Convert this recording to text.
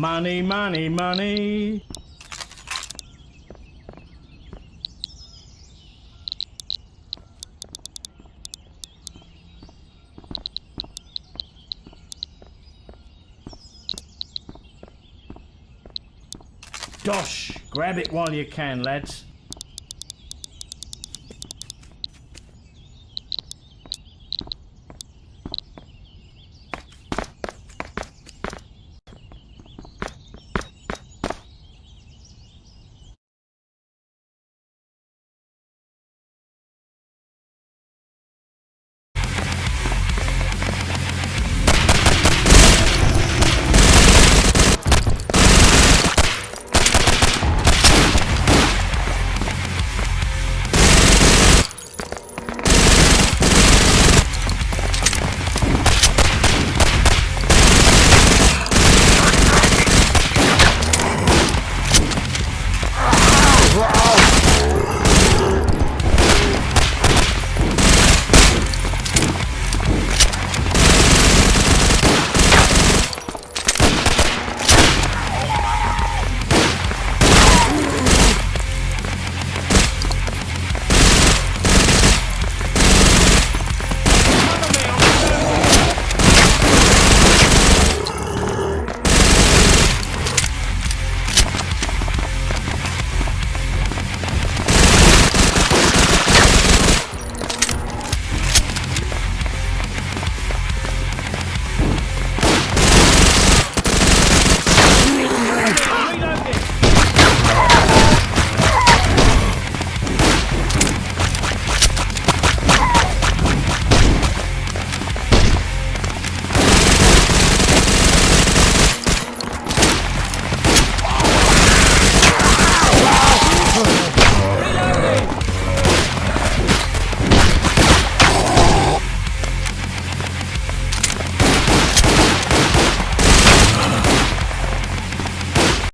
Money, money, money. Dosh, grab it while you can, lads.